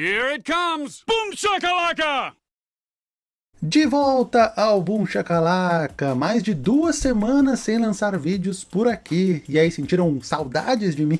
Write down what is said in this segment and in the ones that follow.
Here it comes! Boom shakalaka! De volta ao Boom Shakalaka, mais de duas semanas sem lançar vídeos por aqui, e aí sentiram saudades de mim?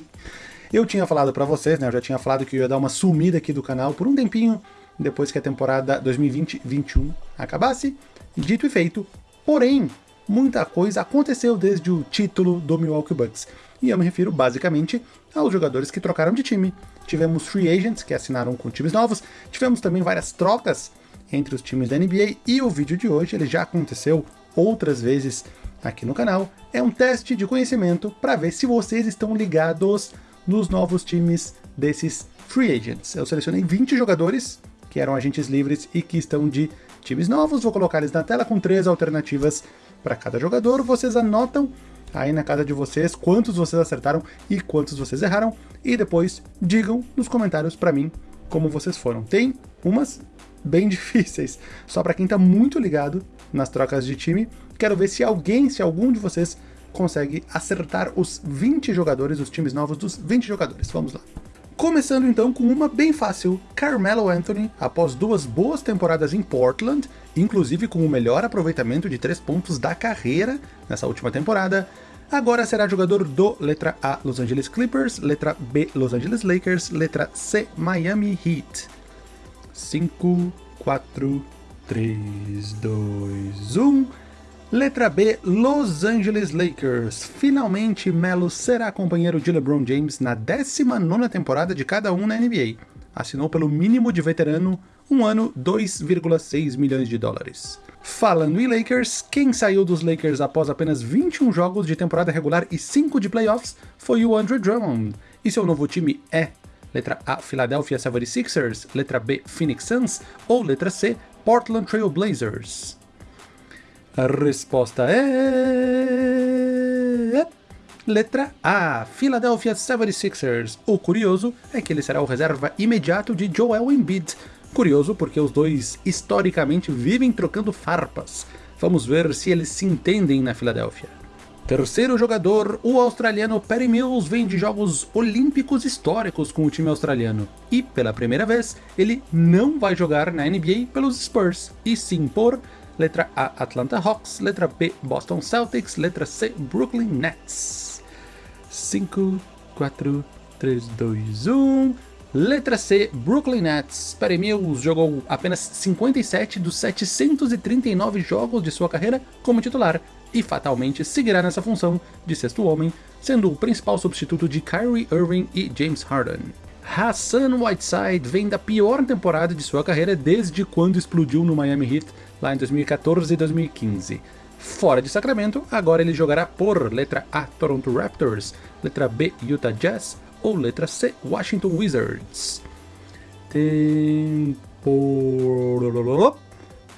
Eu tinha falado pra vocês, né, eu já tinha falado que eu ia dar uma sumida aqui do canal por um tempinho, depois que a temporada 2020-21 acabasse, dito e feito, porém, muita coisa aconteceu desde o título do Milwaukee Bucks, e eu me refiro basicamente aos jogadores que trocaram de time. Tivemos free agents que assinaram com times novos, tivemos também várias trocas entre os times da NBA, e o vídeo de hoje ele já aconteceu outras vezes aqui no canal. É um teste de conhecimento para ver se vocês estão ligados nos novos times desses free agents. Eu selecionei 20 jogadores que eram agentes livres e que estão de times novos, vou colocar eles na tela com três alternativas para cada jogador, vocês anotam aí na casa de vocês quantos vocês acertaram e quantos vocês erraram, e depois digam nos comentários para mim como vocês foram. Tem umas bem difíceis, só para quem está muito ligado nas trocas de time. Quero ver se alguém, se algum de vocês consegue acertar os 20 jogadores, os times novos dos 20 jogadores. Vamos lá. Começando então com uma bem fácil, Carmelo Anthony, após duas boas temporadas em Portland, inclusive com o melhor aproveitamento de três pontos da carreira nessa última temporada, agora será jogador do letra A Los Angeles Clippers, letra B Los Angeles Lakers, letra C Miami Heat. 5, 4, 3, 2, 1. Letra B, Los Angeles Lakers. Finalmente, Melo será companheiro de LeBron James na 19ª temporada de cada um na NBA. Assinou pelo mínimo de veterano, um ano, 2,6 milhões de dólares. Falando em Lakers, quem saiu dos Lakers após apenas 21 jogos de temporada regular e 5 de playoffs foi o Andre Drummond, e seu novo time é Letra A, Philadelphia 76ers. Letra B, Phoenix Suns. Ou letra C, Portland Trail Blazers. A resposta é... Letra A, Philadelphia 76ers. O curioso é que ele será o reserva imediato de Joel Embiid. Curioso porque os dois historicamente vivem trocando farpas. Vamos ver se eles se entendem na Filadélfia. Terceiro jogador, o australiano Perry Mills vem de Jogos Olímpicos históricos com o time australiano. E, pela primeira vez, ele não vai jogar na NBA pelos Spurs, e sim por letra A Atlanta Hawks, letra B Boston Celtics, letra C Brooklyn Nets. 5, 4, 3, 2, 1... Letra C, Brooklyn Nets. Perry Mills jogou apenas 57 dos 739 jogos de sua carreira como titular, e fatalmente seguirá nessa função de sexto homem, sendo o principal substituto de Kyrie Irving e James Harden. Hassan Whiteside vem da pior temporada de sua carreira desde quando explodiu no Miami Heat lá em 2014 e 2015. Fora de Sacramento, agora ele jogará por letra A Toronto Raptors, letra B Utah Jazz ou letra C Washington Wizards. Tempo...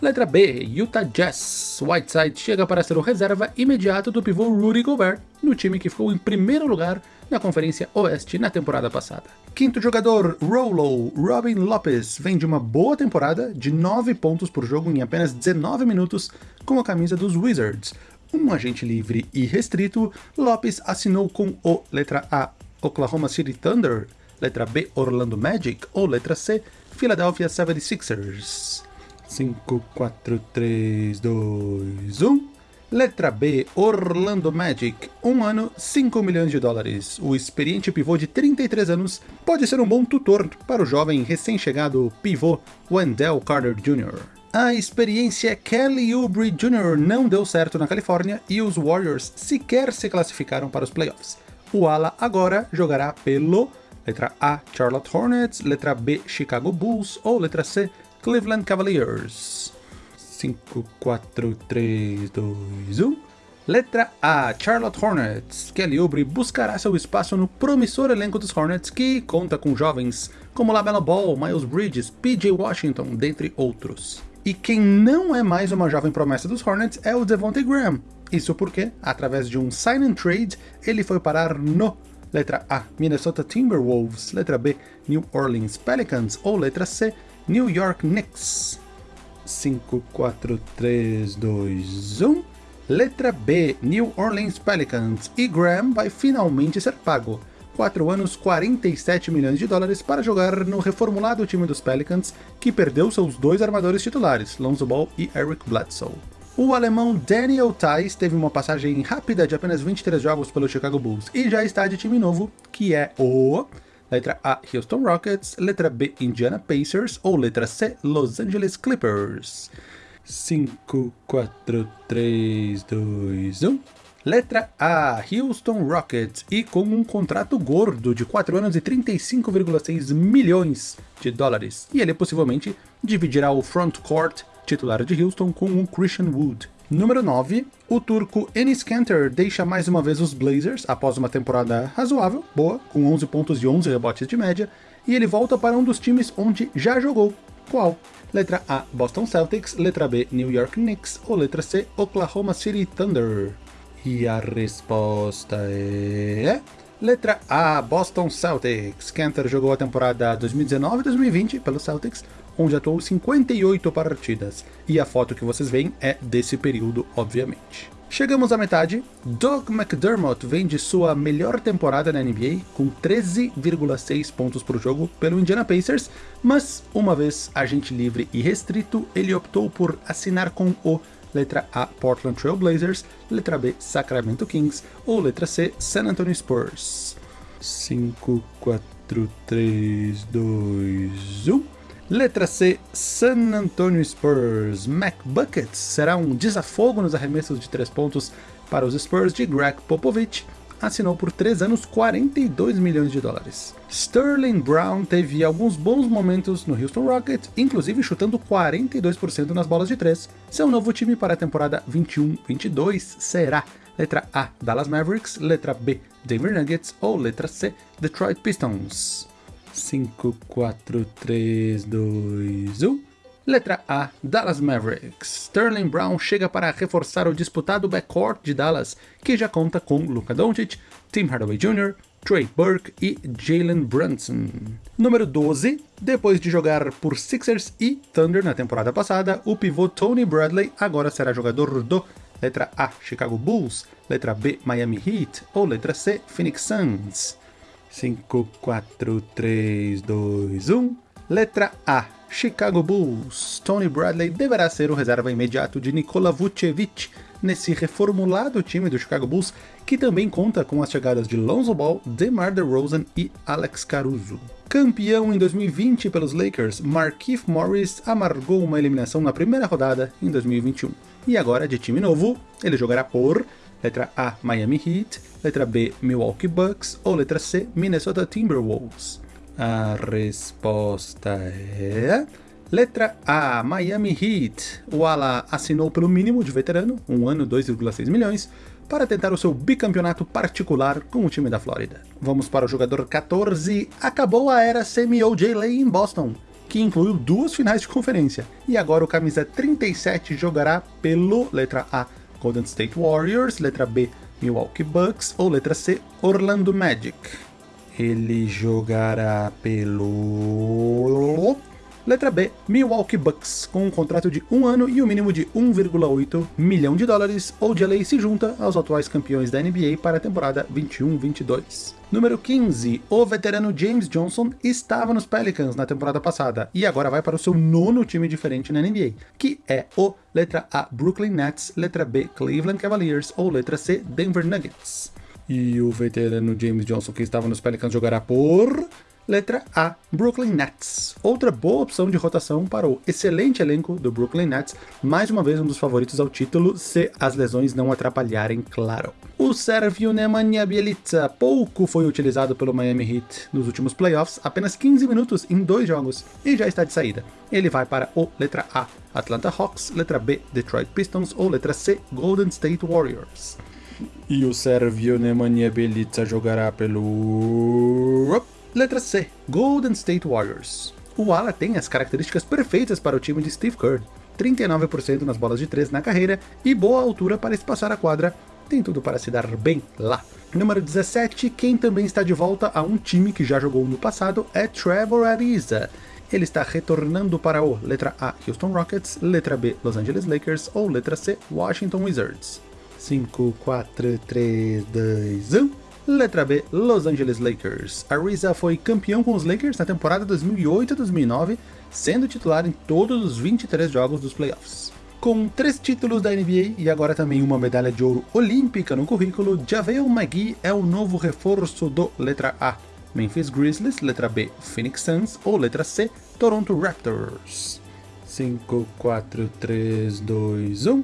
Letra B, Utah Jazz. Whiteside chega para ser o reserva imediato do pivô Rudy Gobert, no time que ficou em primeiro lugar na Conferência Oeste na temporada passada. Quinto jogador, Rolo, Robin Lopez, vem de uma boa temporada, de 9 pontos por jogo em apenas 19 minutos, com a camisa dos Wizards. Um agente livre e restrito, Lopez assinou com o letra A, Oklahoma City Thunder, letra B, Orlando Magic, ou letra C, Philadelphia 76ers. 5, 4, 3, 2, 1. Letra B, Orlando Magic. Um ano, 5 milhões de dólares. O experiente pivô de 33 anos pode ser um bom tutor para o jovem recém-chegado pivô Wendell Carter Jr. A experiência Kelly Oubre Jr. não deu certo na Califórnia e os Warriors sequer se classificaram para os playoffs. O ala agora jogará pelo letra A, Charlotte Hornets, letra B, Chicago Bulls ou letra C, Cleveland Cavaliers. 5, 4, 3, 2, 1. Letra A, Charlotte Hornets. Kelly Oubre buscará seu espaço no promissor elenco dos Hornets, que conta com jovens como LaMelo Ball, Miles Bridges, PJ Washington, dentre outros. E quem não é mais uma jovem promessa dos Hornets é o Devontae Graham. Isso porque, através de um sign and trade, ele foi parar no Letra A, Minnesota Timberwolves. Letra B, New Orleans Pelicans. Ou letra C, New York Knicks. 5, 4, 3, 2, 1. Letra B, New Orleans Pelicans. E Graham vai finalmente ser pago. 4 anos, 47 milhões de dólares para jogar no reformulado time dos Pelicans, que perdeu seus dois armadores titulares, Lonzo Ball e Eric Bledsoe. O alemão Daniel Tice teve uma passagem rápida de apenas 23 jogos pelo Chicago Bulls e já está de time novo, que é o... Letra A, Houston Rockets, letra B, Indiana Pacers ou letra C, Los Angeles Clippers. 5, 4, 3, 2, 1... Letra A, Houston Rockets, e com um contrato gordo de 4 anos e 35,6 milhões de dólares. E ele possivelmente dividirá o frontcourt titular de Houston com o Christian Wood. Número 9, o turco Enis Kanter deixa mais uma vez os Blazers após uma temporada razoável, boa, com 11 pontos e 11 rebotes de média, e ele volta para um dos times onde já jogou. Qual? Letra A, Boston Celtics, letra B, New York Knicks, ou letra C, Oklahoma City Thunder. E a resposta é... Letra A, Boston Celtics. Kanter jogou a temporada 2019-2020 pelo Celtics, onde atuou 58 partidas. E a foto que vocês veem é desse período, obviamente. Chegamos à metade. Doug McDermott vem de sua melhor temporada na NBA, com 13,6 pontos por jogo pelo Indiana Pacers, mas uma vez agente livre e restrito, ele optou por assinar com o letra A, Portland Trail Blazers, letra B, Sacramento Kings, ou letra C, San Antonio Spurs. 5, 4, 3, 2, 1... Letra C, San Antonio Spurs. Mac Buckets será um desafogo nos arremessos de 3 pontos para os Spurs de Greg Popovich, assinou por 3 anos 42 milhões de dólares. Sterling Brown teve alguns bons momentos no Houston Rockets, inclusive chutando 42% nas bolas de 3. Seu novo time para a temporada 21-22 será letra A, Dallas Mavericks, letra B, Denver Nuggets ou letra C, Detroit Pistons. 5, 4, 3, 2, 1... Letra A, Dallas Mavericks. Sterling Brown chega para reforçar o disputado backcourt de Dallas, que já conta com Luka Doncic, Tim Hardaway Jr., Trey Burke e Jalen Brunson. Número 12, depois de jogar por Sixers e Thunder na temporada passada, o pivô Tony Bradley agora será jogador do letra A, Chicago Bulls, letra B, Miami Heat ou letra C, Phoenix Suns. 5, 4, 3, 2, 1... Letra A, Chicago Bulls. Tony Bradley deverá ser o reserva imediato de Nikola Vucevic nesse reformulado time do Chicago Bulls, que também conta com as chegadas de Lonzo Ball, DeMar DeRozan e Alex Caruso. Campeão em 2020 pelos Lakers, Markieff Morris amargou uma eliminação na primeira rodada em 2021. E agora, de time novo, ele jogará por letra A, Miami Heat, letra B, Milwaukee Bucks ou letra C, Minnesota Timberwolves. A resposta é... Letra A, Miami Heat. O ala assinou pelo mínimo de veterano, um ano 2,6 milhões, para tentar o seu bicampeonato particular com o time da Flórida. Vamos para o jogador 14. Acabou a era semi-OJ Lay em Boston, que incluiu duas finais de conferência. E agora o camisa 37 jogará pelo letra A, Golden State Warriors, letra B, Milwaukee Bucks ou letra C, Orlando Magic. Ele jogará pelo... Letra B, Milwaukee Bucks, com um contrato de um ano e o um mínimo de 1,8 milhão de dólares, ou de lei se junta aos atuais campeões da NBA para a temporada 21-22. Número 15, o veterano James Johnson estava nos Pelicans na temporada passada, e agora vai para o seu nono time diferente na NBA, que é o letra A, Brooklyn Nets, letra B, Cleveland Cavaliers, ou letra C, Denver Nuggets. E o veterano James Johnson que estava nos Pelicans jogará por... Letra A, Brooklyn Nets. Outra boa opção de rotação para o excelente elenco do Brooklyn Nets, mais uma vez um dos favoritos ao título, se as lesões não atrapalharem, claro. O sérvio Nemanja Bjelica pouco foi utilizado pelo Miami Heat nos últimos playoffs, apenas 15 minutos em dois jogos, e já está de saída. Ele vai para o letra A, Atlanta Hawks, letra B, Detroit Pistons ou letra C, Golden State Warriors. E o sérvio Nemanja Bjelica jogará pelo... Letra C, Golden State Warriors. O ala tem as características perfeitas para o time de Steve Kerr. 39% nas bolas de 3 na carreira e boa altura para espaçar a quadra, tem tudo para se dar bem lá. Número 17, quem também está de volta a um time que já jogou no passado é Trevor Ariza. Ele está retornando para o letra A, Houston Rockets, letra B, Los Angeles Lakers ou letra C, Washington Wizards. 5, 4, 3, 2, 1... Letra B, Los Angeles Lakers. Ariza foi campeão com os Lakers na temporada 2008-2009, sendo titular em todos os 23 jogos dos playoffs. Com três títulos da NBA e agora também uma medalha de ouro olímpica no currículo, JaVale McGee é o novo reforço do letra A. Memphis Grizzlies, letra B, Phoenix Suns ou letra C, Toronto Raptors. 5, 4, 3, 2, 1.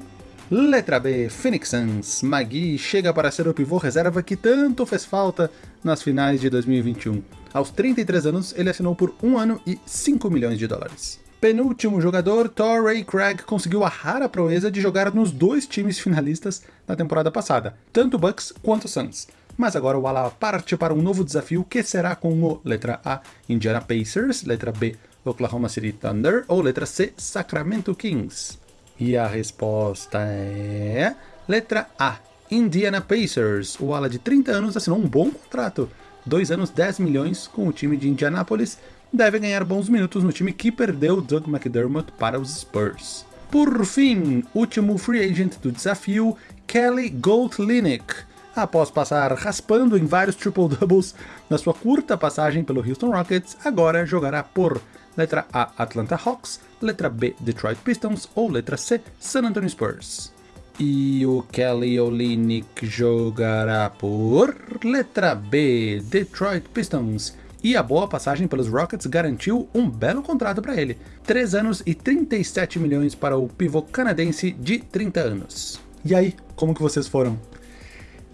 Letra B, Phoenix Suns. Magui chega para ser o pivô reserva que tanto fez falta nas finais de 2021. Aos 33 anos, ele assinou por um ano e 5 milhões de dólares. Penúltimo jogador, Torrey Craig conseguiu a rara proeza de jogar nos dois times finalistas na temporada passada, tanto Bucks quanto Suns. Mas agora o Ala parte para um novo desafio que será com o letra A, Indiana Pacers, letra B, Oklahoma City Thunder ou letra C, Sacramento Kings. E a resposta é... Letra A. Indiana Pacers. O ala de 30 anos assinou um bom contrato. 2 anos, 10 milhões com o time de Indianápolis. Deve ganhar bons minutos no time que perdeu Doug McDermott para os Spurs. Por fim, último free agent do desafio, Kelly Goldlinick. Após passar raspando em vários triple-doubles na sua curta passagem pelo Houston Rockets, agora jogará por letra A Atlanta Hawks, letra B Detroit Pistons ou letra C San Antonio Spurs. E o Kelly Olynyk jogará por letra B Detroit Pistons. E a boa passagem pelos Rockets garantiu um belo contrato para ele. 3 anos e 37 milhões para o pivô canadense de 30 anos. E aí, como que vocês foram?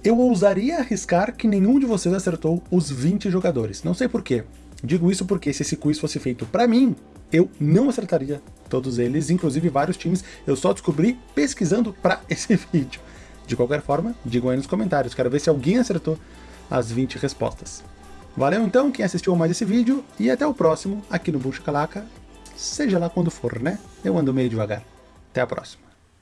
Eu ousaria arriscar que nenhum de vocês acertou os 20 jogadores. Não sei porquê. Digo isso porque se esse quiz fosse feito para mim, eu não acertaria todos eles, inclusive vários times, eu só descobri pesquisando para esse vídeo. De qualquer forma, digam aí nos comentários, quero ver se alguém acertou as 20 respostas. Valeu então quem assistiu mais esse vídeo, e até o próximo aqui no Buxa Calaca, seja lá quando for, né? Eu ando meio devagar. Até a próxima.